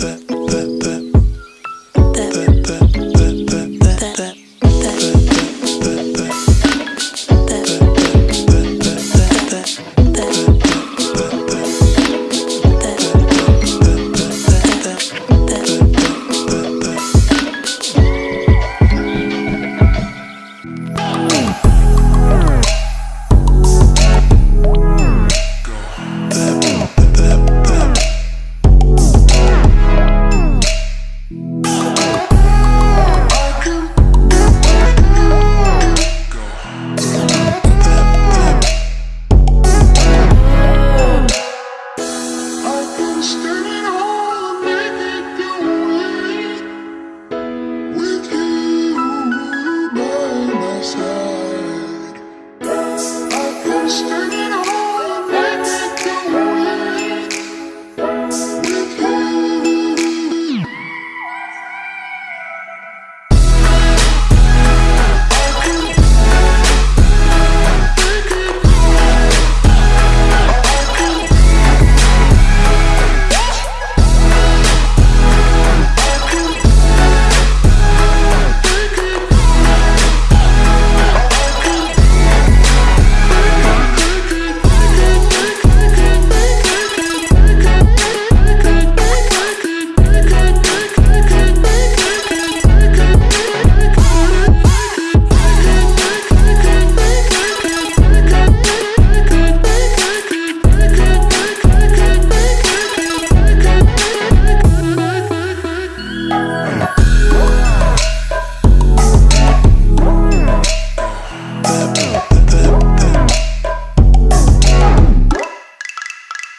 that, that, that.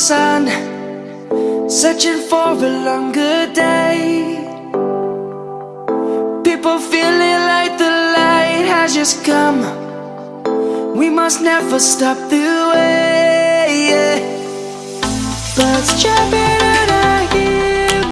sun Searching for a longer day People feeling like the light has just come We must never stop the way. Birds chirping